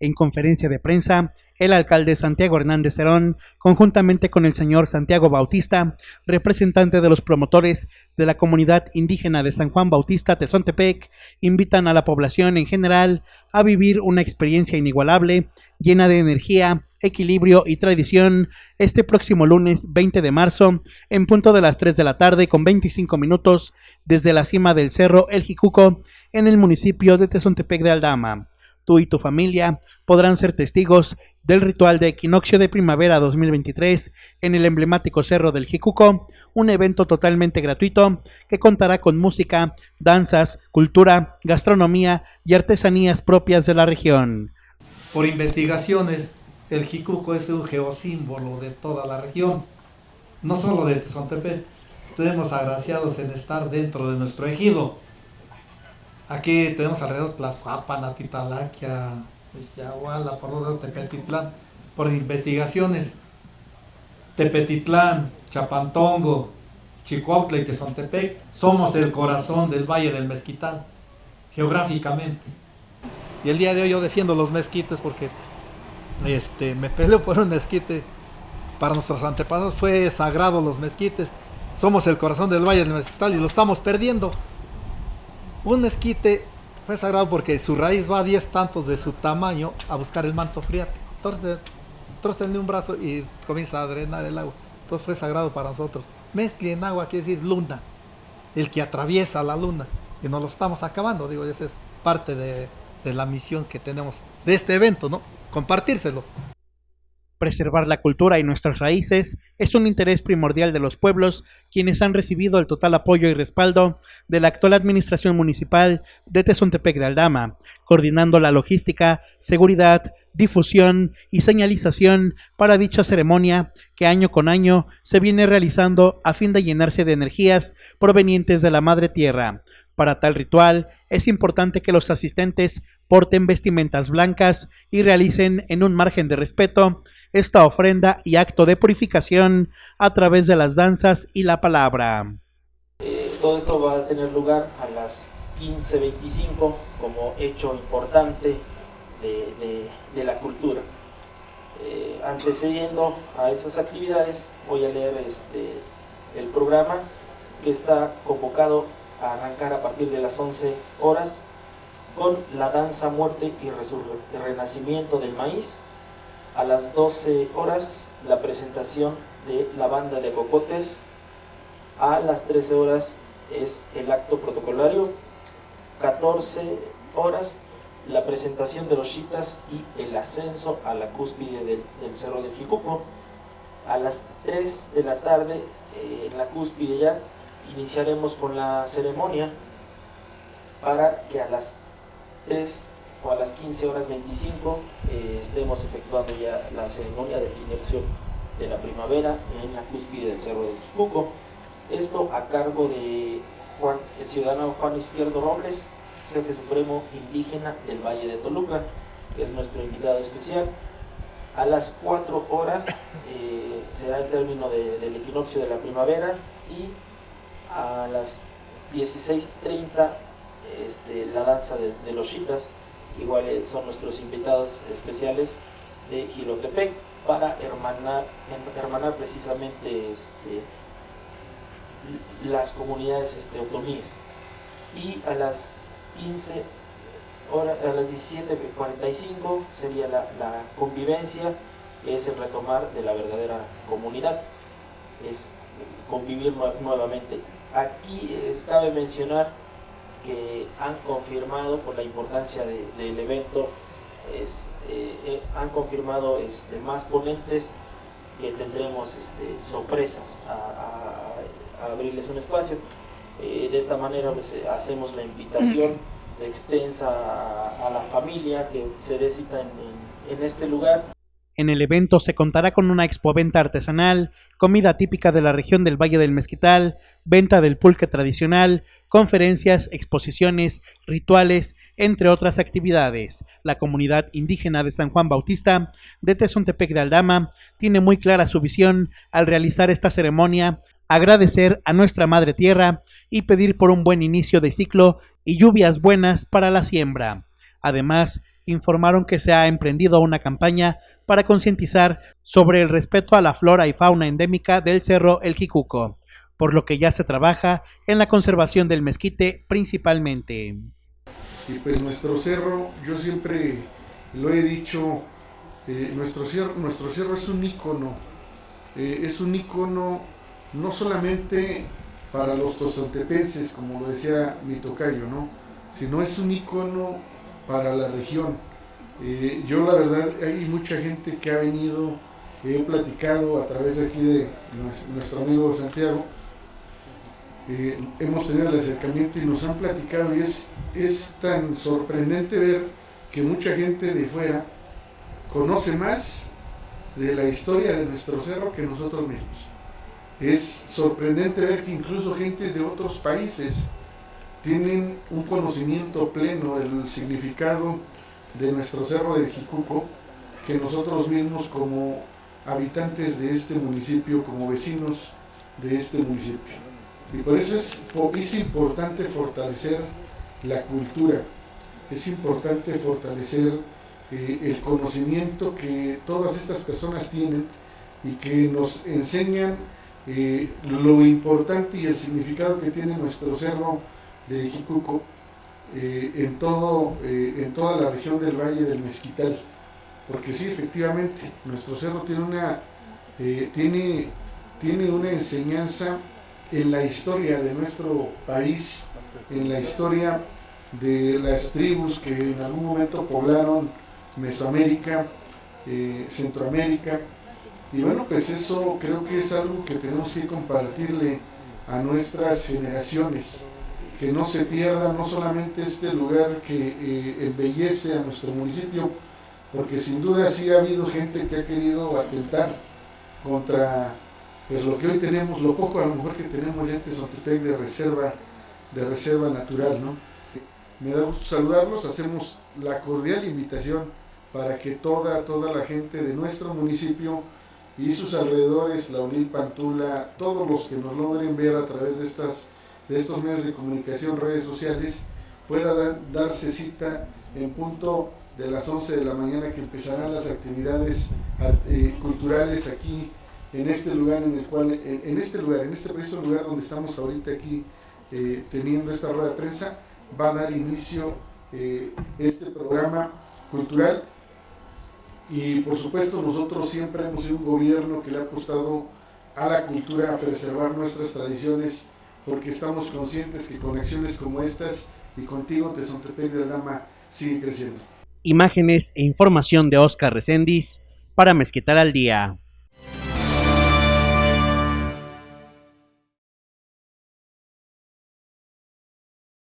En conferencia de prensa, el alcalde Santiago Hernández Cerón, conjuntamente con el señor Santiago Bautista, representante de los promotores de la comunidad indígena de San Juan Bautista Tezontepec, invitan a la población en general a vivir una experiencia inigualable, llena de energía, equilibrio y tradición este próximo lunes 20 de marzo en punto de las 3 de la tarde con 25 minutos desde la cima del cerro El Jicuco en el municipio de Tezontepec de Aldama. Tú y tu familia podrán ser testigos del ritual de equinoccio de primavera 2023 en el emblemático Cerro del Jicuco, un evento totalmente gratuito que contará con música, danzas, cultura, gastronomía y artesanías propias de la región. Por investigaciones, el Jicuco es un geosímbolo de toda la región, no solo de Tezontepec. Tenemos agraciados en estar dentro de nuestro ejido Aquí tenemos alrededor Tlaxcuapan, Atitalaquia, Yahuala, por Tepetitlán, por investigaciones. Tepetitlán, Chapantongo, Chicuautla y Tezontepec, somos el corazón del Valle del Mezquital, geográficamente. Y el día de hoy yo defiendo los mezquites porque este, me peleo por un mezquite. Para nuestros antepasados fue sagrado los mezquites. Somos el corazón del Valle del Mezquital y lo estamos perdiendo. Un mezquite fue sagrado porque su raíz va a 10 tantos de su tamaño a buscar el manto friático. Entonces, de un brazo y comienza a drenar el agua. Entonces fue sagrado para nosotros. Mezcli en agua quiere decir luna, el que atraviesa la luna. Y nos lo estamos acabando, digo, esa es parte de, de la misión que tenemos de este evento, ¿no? Compartírselos. Preservar la cultura y nuestras raíces es un interés primordial de los pueblos, quienes han recibido el total apoyo y respaldo de la actual administración municipal de Tezontepec de Aldama, coordinando la logística, seguridad, difusión y señalización para dicha ceremonia que año con año se viene realizando a fin de llenarse de energías provenientes de la Madre Tierra. Para tal ritual es importante que los asistentes porten vestimentas blancas y realicen en un margen de respeto esta ofrenda y acto de purificación a través de las danzas y la palabra. Eh, todo esto va a tener lugar a las 15.25 como hecho importante de, la cultura. Eh, antecediendo a esas actividades voy a leer este, el programa que está convocado a arrancar a partir de las 11 horas con la danza, muerte y, y renacimiento del maíz a las 12 horas la presentación de la banda de cocotes. A las 13 horas es el acto protocolario. 14 horas la presentación de los chitas y el ascenso a la cúspide del, Cerro del Jicuco. A las 3 de la tarde, eh, en la cúspide ya, iniciaremos con la ceremonia para que a las 3 a las 15 horas 25 eh, estemos efectuando ya la ceremonia de equinoccio de la primavera en la cúspide del Cerro del Jicuco. Esto a cargo de el ciudadano Juan Izquierdo Robles, jefe supremo indígena del Valle de Toluca, que es nuestro invitado especial. A las 4 horas eh, será el término del equinoccio de la primavera y a las 16.30 este, la danza de, de los chitas igual son nuestros invitados especiales de Gilotepec para hermanar, hermanar precisamente este, las comunidades este, otomíes. Y a las 15 horas, a las 17.45 sería la, convivencia, que es el retomar de la verdadera comunidad, es convivir nuevamente. Aquí cabe mencionar que han confirmado por la importancia del evento, es, eh, eh, han confirmado este, más ponentes que tendremos este, sorpresas a, abrirles un espacio. Eh, de esta manera pues, hacemos la invitación extensa a, la familia que se dé en, en este lugar. En el evento se contará con una expoventa artesanal, comida típica de la región del Valle del Mezquital, venta del pulque tradicional, conferencias, exposiciones, rituales, entre otras actividades. La comunidad indígena de San Juan Bautista de Tezontepec de Aldama tiene muy clara su visión al realizar esta ceremonia, agradecer a nuestra Madre Tierra y pedir por un buen inicio de ciclo y lluvias buenas para la siembra. Además, informaron que se ha emprendido una campaña para concientizar sobre el respeto a la flora y fauna endémica del Cerro El Jicuco, por lo que ya se trabaja en la conservación del mezquite principalmente. Y pues nuestro cerro, yo siempre lo he dicho, eh, nuestro, cerro, nuestro cerro es un ícono, eh, es un ícono no solamente para los tozontepenses, como lo decía mi tocayo, ¿no? sino es un ícono para la región. Eh, yo la verdad, hay mucha gente que ha venido, he platicado a través de aquí de nuestro amigo Santiago, eh, hemos tenido el acercamiento y nos han platicado y es, es tan sorprendente ver que mucha gente de fuera conoce más de la historia de nuestro cerro que nosotros mismos. Es sorprendente ver que incluso gente de otros países tienen un conocimiento pleno del significado de nuestro cerro de Jicuco que nosotros mismos como habitantes de este municipio, como vecinos de este municipio. Y por eso es, es importante fortalecer la cultura, es importante fortalecer eh, el conocimiento que todas estas personas tienen y que nos enseñan eh, lo importante y el significado que tiene nuestro cerro de Jicuco eh, en, todo, eh, en toda la región del Valle del Mezquital. Porque sí, efectivamente, nuestro cerro tiene una, tiene, tiene una enseñanza en la historia de nuestro país, en la historia de las tribus que en algún momento poblaron Mesoamérica, Centroamérica, y bueno, pues eso creo que es algo que tenemos que compartirle a nuestras generaciones, que no se pierda no solamente este lugar que eh, embellece a nuestro municipio, porque sin duda sí ha habido gente que ha querido atentar contra pues lo que hoy tenemos, lo poco a lo mejor que tenemos ya en de reserva, de reserva natural, ¿no? Me da gusto saludarlos, hacemos la cordial invitación para que toda, toda la gente de nuestro municipio y sus alrededores, la Unil Pantula, todos los que nos logren ver a través de, estas, de estos medios de comunicación, redes sociales, pueda darse cita en punto de las 11 de la mañana que empezarán las actividades eh, culturales aquí en este lugar en el cual en, este lugar en este preciso lugar donde estamos ahorita aquí eh, teniendo esta rueda de prensa va a dar inicio eh, este programa cultural. Y por supuesto nosotros siempre hemos sido un gobierno que le ha apostado a la cultura, a preservar nuestras tradiciones, porque estamos conscientes que conexiones como estas y contigo, Tezontepec de Dama, sigue creciendo. Imágenes e información de Oscar Recendis para Mezquital al Día.